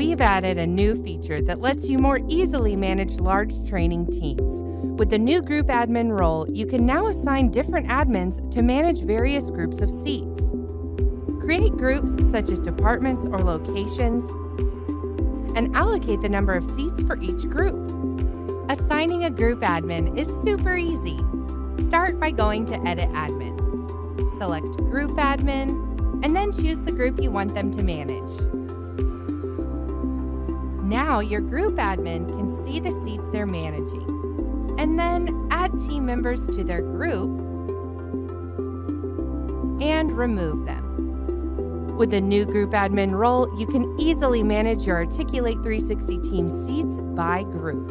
we've added a new feature that lets you more easily manage large training teams. With the new group admin role, you can now assign different admins to manage various groups of seats. Create groups such as departments or locations, and allocate the number of seats for each group. Assigning a group admin is super easy. Start by going to Edit Admin. Select Group Admin, and then choose the group you want them to manage. Now your group admin can see the seats they're managing, and then add team members to their group and remove them. With the new group admin role, you can easily manage your Articulate 360 team seats by group.